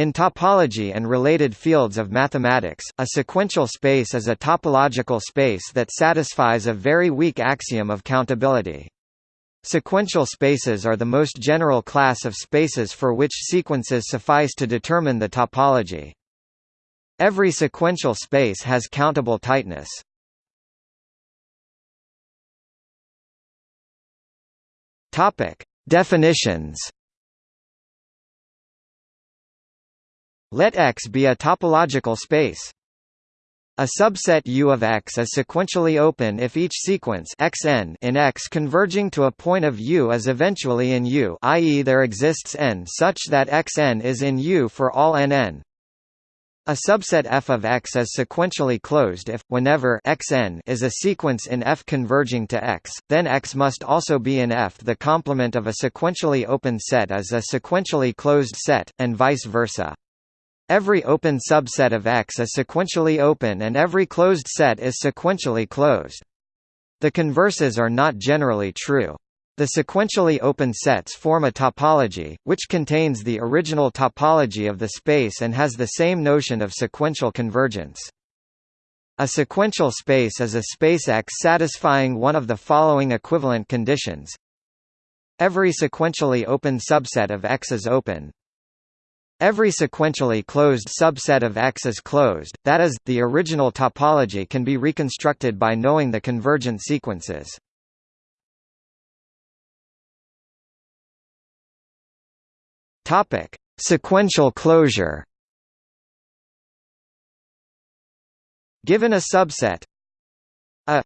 In topology and related fields of mathematics, a sequential space is a topological space that satisfies a very weak axiom of countability. Sequential spaces are the most general class of spaces for which sequences suffice to determine the topology. Every sequential space has countable tightness. Definitions. Let X be a topological space. A subset U of X is sequentially open if each sequence xn in X converging to a point of U is eventually in U i.e. there exists n such that xn is in U for all nn. A subset F of X is sequentially closed if, whenever xn is a sequence in F converging to X, then X must also be in F. The complement of a sequentially open set is a sequentially closed set, and vice versa. Every open subset of X is sequentially open and every closed set is sequentially closed. The converses are not generally true. The sequentially open sets form a topology, which contains the original topology of the space and has the same notion of sequential convergence. A sequential space is a space X satisfying one of the following equivalent conditions. Every sequentially open subset of X is open. Every sequentially closed subset of X is closed, that is, the original topology can be reconstructed by knowing the convergent sequences. Topic: Sequential closure. Given a subset a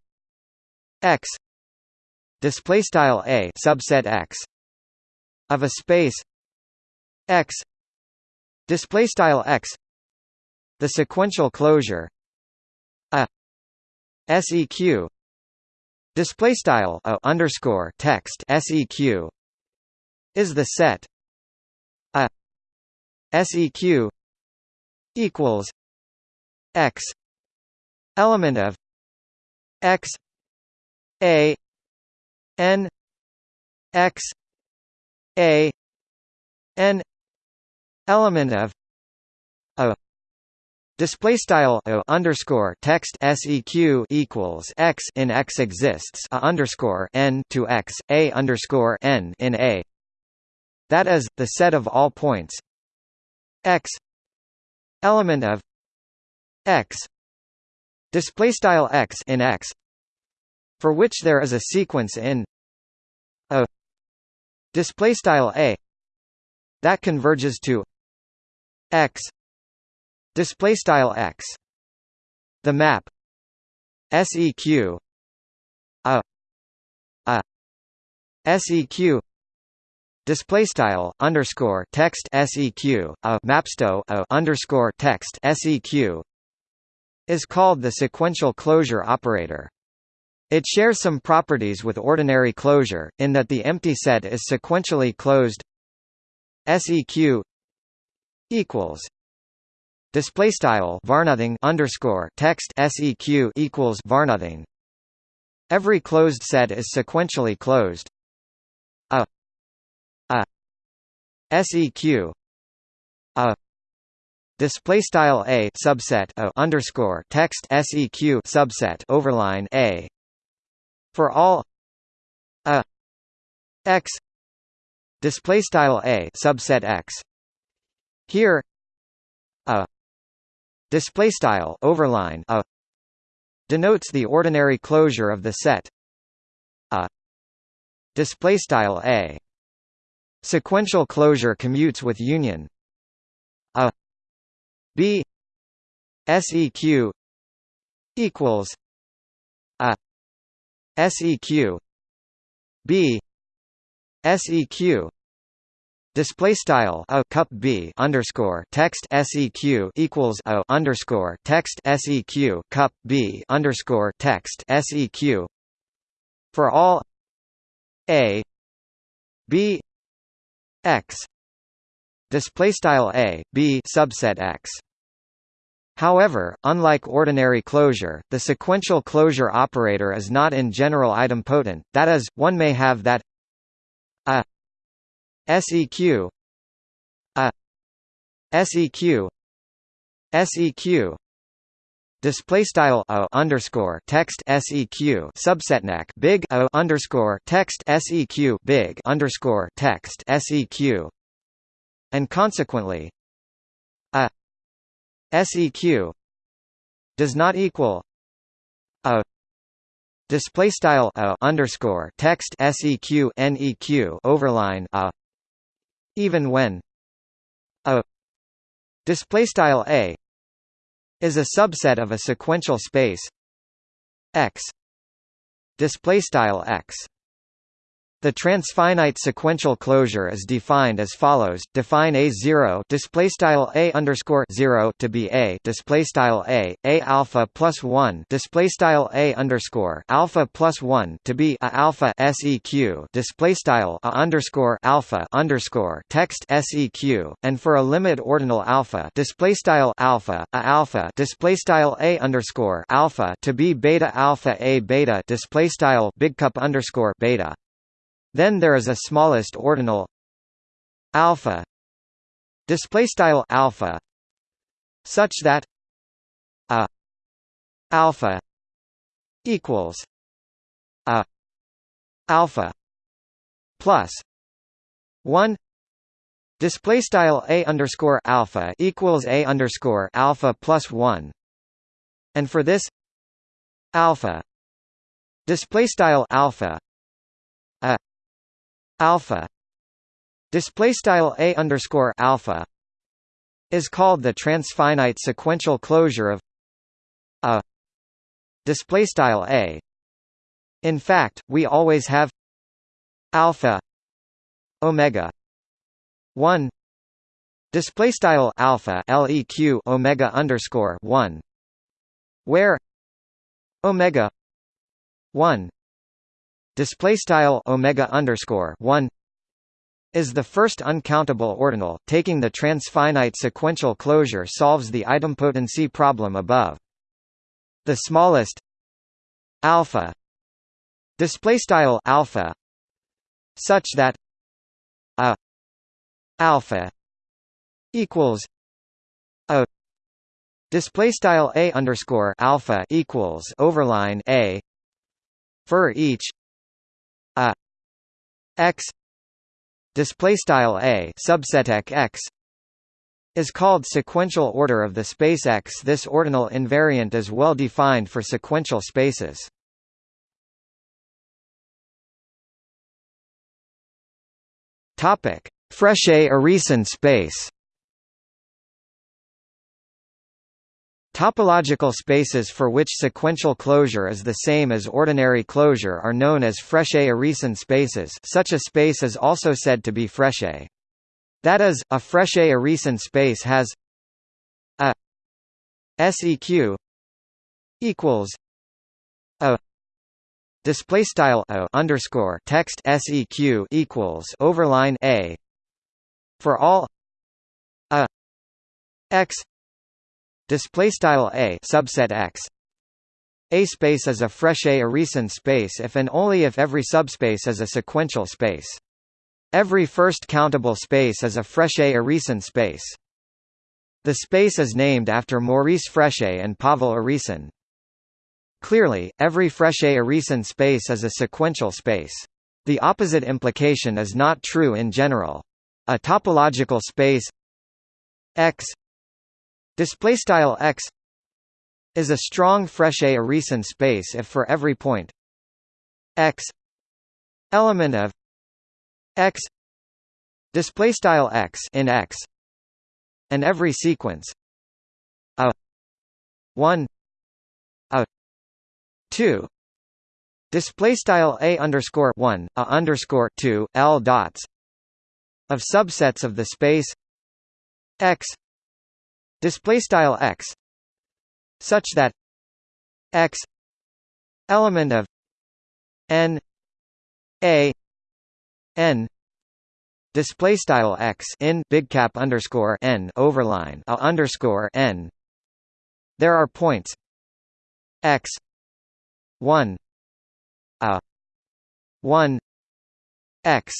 x display style a subset x of a space x display style x. The sequential closure. A. Seq display style a underscore text seq is the set. A. Seq equals. X. Element of. X. A. N. X. A. N element of a Display style underscore text seq equals x in x exists a underscore n to x a underscore n in a. That is, the set of all points. X element of x display style x in x for which there is a sequence in a display style a that converges to x. Display style x. The map. Seq a. A. Seq display style underscore text seq a. Mapsto. A. Underscore text seq is called the sequential closure operator. It shares some properties with ordinary closure, in that the empty set is sequentially closed. seq equals display style varnothing underscore text seq equals varnothing. Every closed set is sequentially closed. A seq a display style a subset a underscore text seq subset overline a for all a x display style a subset x here a display style overline a denotes the ordinary closure of the set a display style a. Sequential closure commutes with union a b seq equals a seq b seq Display style a cup b underscore text seq equals a underscore text seq cup b underscore text seq. For all a b x. Display style a b subset x. However, unlike ordinary closure, the sequential closure operator is not in general idempotent, that is, one may have that seq a seq seq display style o underscore text seq subsetneq big o underscore text seq big underscore text seq and consequently a seq does not equal a display style a underscore text seq neq overline a even when a display style a is a subset of a sequential space x display style x the transfinite sequential closure is defined as follows: Define a zero display style a underscore zero to be a display style a a alpha plus one display style a underscore alpha plus one to be a alpha seq display style a underscore alpha underscore text seq, and for a limit ordinal alpha display style alpha a alpha display style a underscore alpha to be beta alpha a beta display style big cup underscore beta. Then there is a smallest ordinal alpha display style alpha such that a alpha equals a alpha plus 1 display style a underscore alpha equals a underscore alpha plus 1 and for this alpha display style alpha alpha. Display style a underscore alpha is called the transfinite sequential closure of a display style a. In fact we always have alpha omega 1 display style alpha leq omega underscore 1 where omega 1 display style omega underscore 1 is the first uncountable ordinal taking the transfinite sequential closure solves the idempotency problem above. The smallest alpha display style alpha such that a alpha equals a display style a underscore alpha equals overline a for each a x display style a subset x is called sequential order of the space X. This ordinal invariant is well defined for sequential spaces. Topic: Frechet-Urysohn space. Topological spaces for which sequential closure is the same as ordinary closure are known as Frechet-Urysohn spaces such a space is also said to be Frechet. That is, a Frechet-Urysohn space has a seq equals a display style a underscore text seq equals overline a for all a x display style a subset x a space is a Frechet-Urysohn space if and only if every subspace is a sequential space. Every first countable space is a Frechet-Urysohn space. The space is named after Maurice Frechet and Pavel Urysohn. Clearly, every Frechet-Urysohn space is a sequential space. The opposite implication is not true in general. A topological space X display style x is a strong Frechet-Urysohn space if for every point. X element of x display style x in x and every sequence a 1 a 2 display style a underscore 1 a underscore 2 l dots of subsets of the space x display style x such that x element of n a n display style x in big cap underscore n overline a underscore n. There are points x 1 a 1 x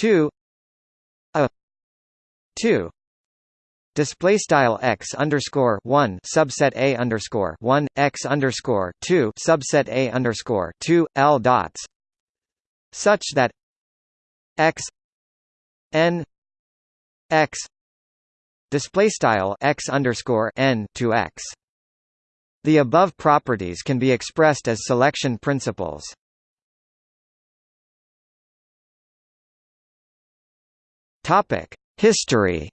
2 a 2 display style x underscore one subset a underscore one x underscore two subset a underscore two l dots such that x n x display style x underscore n to x. The above properties can be expressed as selection principles. Topic: History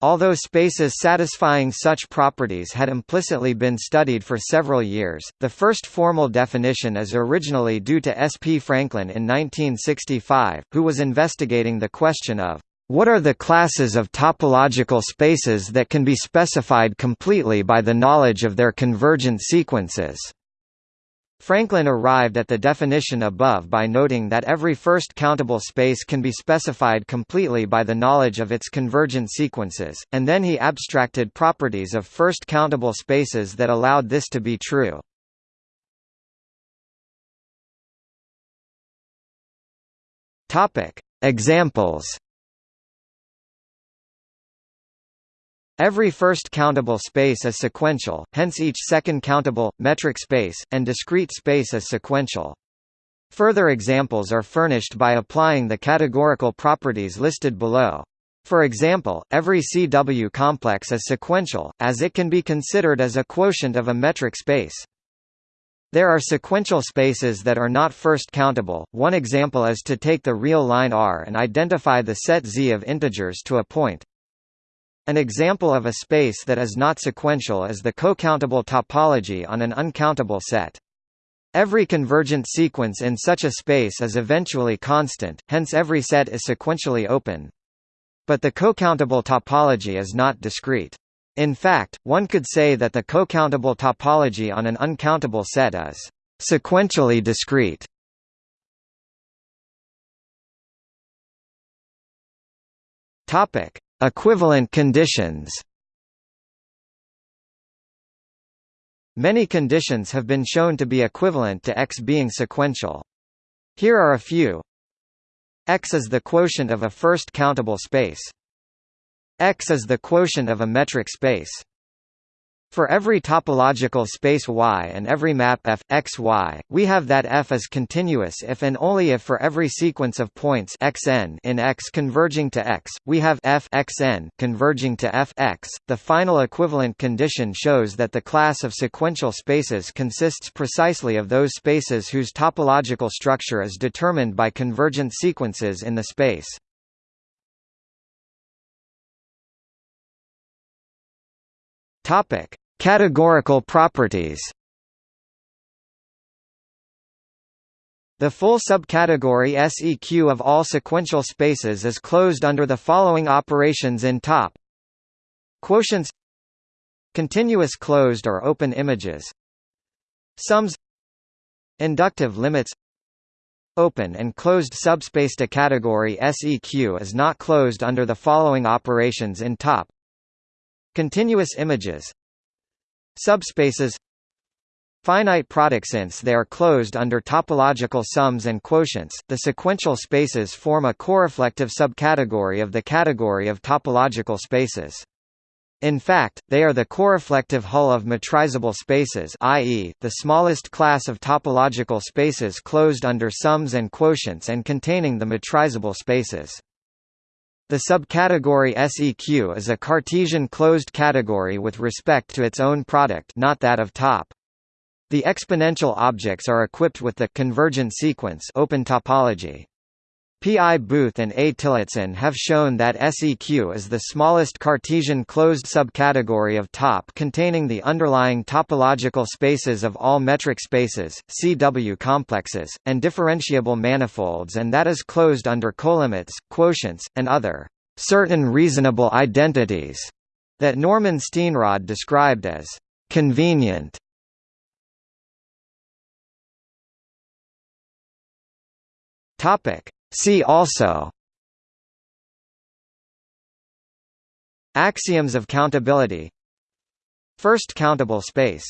Although spaces satisfying such properties had implicitly been studied for several years, the first formal definition is originally due to S. P. Franklin in 1965, who was investigating the question of, "...what are the classes of topological spaces that can be specified completely by the knowledge of their convergent sequences?" Franklin arrived at the definition above by noting that every first countable space can be specified completely by the knowledge of its convergent sequences, and then he abstracted properties of first countable spaces that allowed this to be true. Examples Every first countable space is sequential, hence each second countable, metric space, and discrete space is sequential. Further examples are furnished by applying the categorical properties listed below. For example, every CW complex is sequential, as it can be considered as a quotient of a metric space. There are sequential spaces that are not first countable. One example is to take the real line R and identify the set Z of integers to a point, an example of a space that is not sequential is the cocountable topology on an uncountable set. Every convergent sequence in such a space is eventually constant, hence every set is sequentially open. But the cocountable topology is not discrete. In fact, one could say that the cocountable topology on an uncountable set is sequentially discrete. Topic: Equivalent conditions Many conditions have been shown to be equivalent to X being sequential. Here are a few. X is the quotient of a first countable space. X is the quotient of a metric space. For every topological space Y and every map f, x, y, we have that f is continuous if and only if for every sequence of points xn in X converging to X, we have f xn converging to f x. The final equivalent condition shows that the class of sequential spaces consists precisely of those spaces whose topological structure is determined by convergent sequences in the space. Topic: Categorical properties. The full subcategory SEQ of all sequential spaces is closed under the following operations in top. Quotients continuous closed or open images. Sums inductive limits open and closed subspace to category SEQ is not closed under the following operations in top Continuous images Subspaces Finite product since they are closed under topological sums and quotients, the sequential spaces form a coreflective subcategory of the category of topological spaces. In fact, they are the coreflective hull of metrizable spaces i.e., the smallest class of topological spaces closed under sums and quotients and containing the metrizable spaces. The subcategory SEQ is a Cartesian closed category with respect to its own product not that of top. The exponential objects are equipped with the convergent sequence open topology. P. I. Booth and A. Tillotson have shown that SEQ is the smallest Cartesian closed subcategory of top containing the underlying topological spaces of all metric spaces, CW complexes, and differentiable manifolds and that is closed under colimits, quotients, and other certain reasonable identities that Norman Steenrod described as convenient. Topic See also Axioms of countability. First countable space